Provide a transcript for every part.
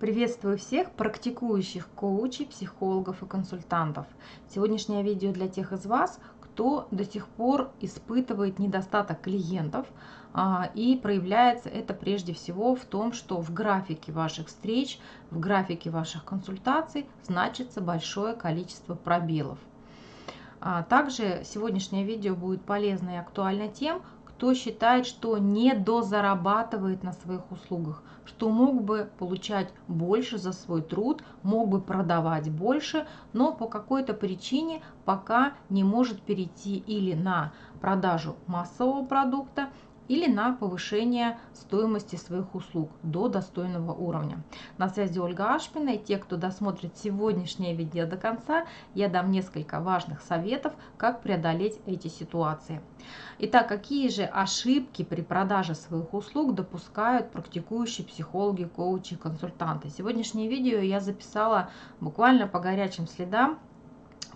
Приветствую всех практикующих коучей, психологов и консультантов. Сегодняшнее видео для тех из вас, кто до сих пор испытывает недостаток клиентов, а, и проявляется это прежде всего в том, что в графике ваших встреч, в графике ваших консультаций значится большое количество пробелов. А, также сегодняшнее видео будет полезно и актуально тем, кто считает, что не дозарабатывает на своих услугах, что мог бы получать больше за свой труд, мог бы продавать больше, но по какой-то причине пока не может перейти или на продажу массового продукта, или на повышение стоимости своих услуг до достойного уровня. На связи Ольга Ашпина и те, кто досмотрит сегодняшнее видео до конца, я дам несколько важных советов, как преодолеть эти ситуации. Итак, какие же ошибки при продаже своих услуг допускают практикующие психологи, коучи, консультанты? Сегодняшнее видео я записала буквально по горячим следам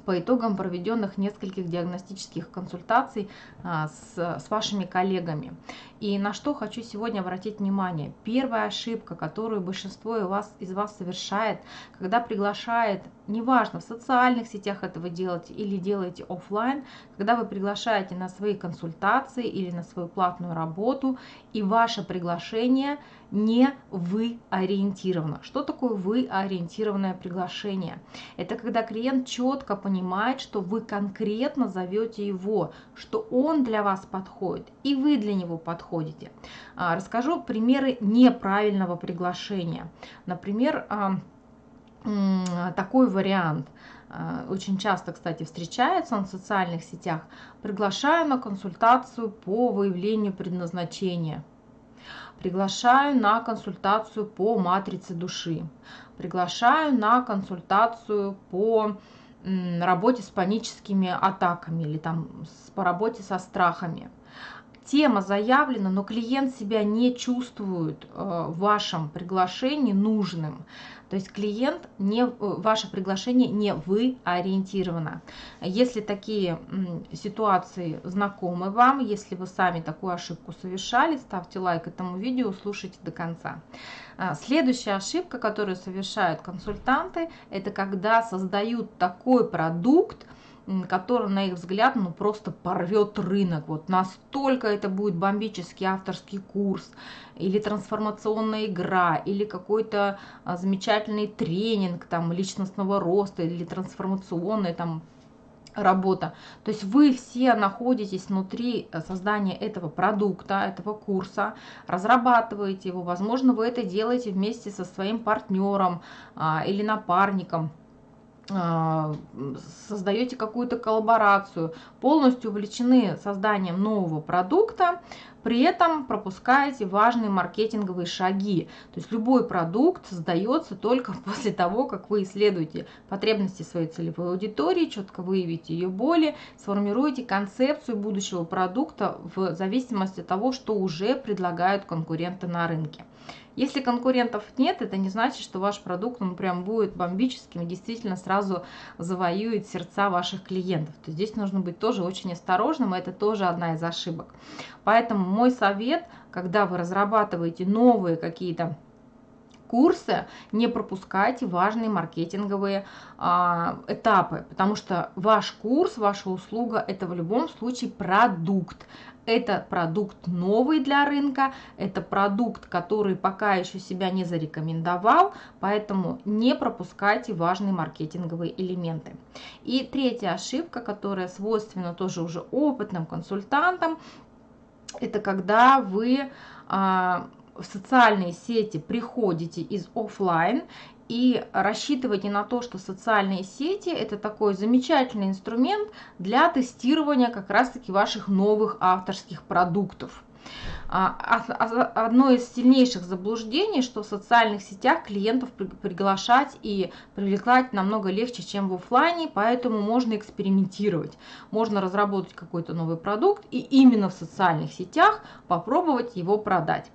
по итогам проведенных нескольких диагностических консультаций а, с, с вашими коллегами. И на что хочу сегодня обратить внимание. Первая ошибка, которую большинство из вас, из вас совершает, когда приглашает, неважно, в социальных сетях этого делаете или делаете офлайн, когда вы приглашаете на свои консультации или на свою платную работу, и ваше приглашение не вы ориентировано. Что такое вы ориентированное приглашение? Это когда клиент четко понимает, что вы конкретно зовете его, что он для вас подходит, и вы для него подходите. А, расскажу примеры неправильного приглашения. Например, а, такой вариант а, очень часто, кстати, встречается он в социальных сетях. Приглашаю на консультацию по выявлению предназначения. Приглашаю на консультацию по матрице души. Приглашаю на консультацию по работе с паническими атаками или там по работе со страхами тема заявлена, но клиент себя не чувствует э, в вашем приглашении нужным. То есть клиент не, э, ваше приглашение не вы ориентировано. Если такие ситуации знакомы вам, если вы сами такую ошибку совершали, ставьте лайк этому видео, слушайте до конца. А, следующая ошибка, которую совершают консультанты, это когда создают такой продукт, который, на их взгляд, ну просто порвет рынок. Вот настолько это будет бомбический авторский курс, или трансформационная игра, или какой-то а, замечательный тренинг там личностного роста, или трансформационная там работа. То есть вы все находитесь внутри э, создания этого продукта, этого курса, разрабатываете его. Возможно, вы это делаете вместе со своим партнером а, или напарником создаете какую-то коллаборацию, полностью увлечены созданием нового продукта, при этом пропускаете важные маркетинговые шаги. То есть любой продукт создается только после того, как вы исследуете потребности своей целевой аудитории, четко выявите ее боли, сформируете концепцию будущего продукта в зависимости от того, что уже предлагают конкуренты на рынке. Если конкурентов нет, это не значит, что ваш продукт он прям будет бомбическим и действительно сразу завоюет сердца ваших клиентов. То здесь нужно быть тоже очень осторожным, и это тоже одна из ошибок. Поэтому мой совет, когда вы разрабатываете новые какие-то курсы, не пропускайте важные маркетинговые а, этапы, потому что ваш курс, ваша услуга – это в любом случае продукт. Это продукт новый для рынка, это продукт, который пока еще себя не зарекомендовал, поэтому не пропускайте важные маркетинговые элементы. И третья ошибка, которая свойственна тоже уже опытным консультантам, это когда вы а, в социальные сети приходите из офлайн и рассчитывайте на то, что социальные сети это такой замечательный инструмент для тестирования как раз-таки ваших новых авторских продуктов. А, одно из сильнейших заблуждений, что в социальных сетях клиентов приглашать и привлекать намного легче, чем в офлайне, поэтому можно экспериментировать. Можно разработать какой-то новый продукт и именно в социальных сетях попробовать его продать.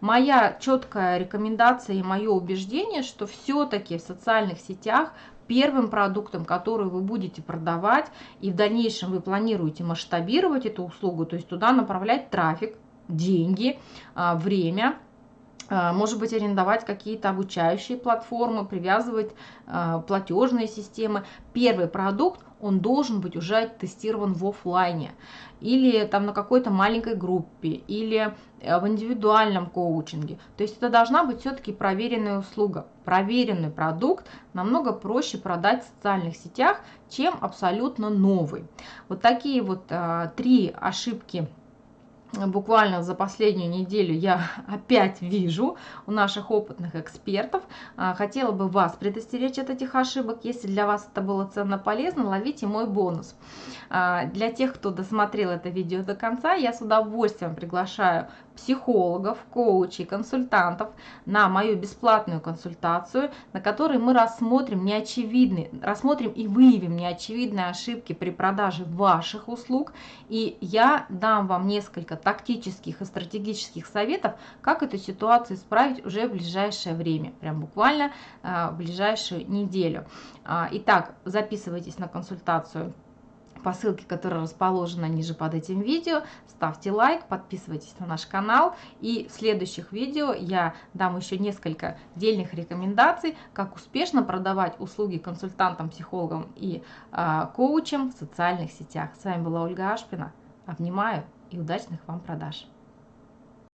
Моя четкая рекомендация и мое убеждение, что все-таки в социальных сетях первым продуктом, который вы будете продавать, и в дальнейшем вы планируете масштабировать эту услугу, то есть туда направлять трафик, деньги, а, время, а, может быть, арендовать какие-то обучающие платформы, привязывать э, платежные системы. Первый продукт, он должен быть уже тестирован в офлайне или там на какой-то маленькой группе, или э, в индивидуальном коучинге. То есть это должна быть все-таки проверенная услуга. Проверенный продукт намного проще продать в социальных сетях, чем абсолютно новый. Вот такие вот а, три ошибки буквально за последнюю неделю я опять вижу у наших опытных экспертов. А, хотела бы вас предостеречь от этих ошибок. Если для вас это было ценно полезно, ловите мой бонус. А, для тех, кто досмотрел это видео до конца, я с удовольствием приглашаю психологов, коучей, консультантов на мою бесплатную консультацию, на которой мы рассмотрим неочевидные, рассмотрим и выявим неочевидные ошибки при продаже ваших услуг. И я дам вам несколько тактических и стратегических советов, как эту ситуацию исправить уже в ближайшее время, прям буквально а, в ближайшую неделю. А, итак, записывайтесь на консультацию по ссылке, которая расположена ниже под этим видео. Ставьте лайк, подписывайтесь на наш канал. И в следующих видео я дам еще несколько дельных рекомендаций, как успешно продавать услуги консультантам, психологам и э, коучам в социальных сетях. С вами была Ольга Ашпина. Обнимаю и удачных вам продаж!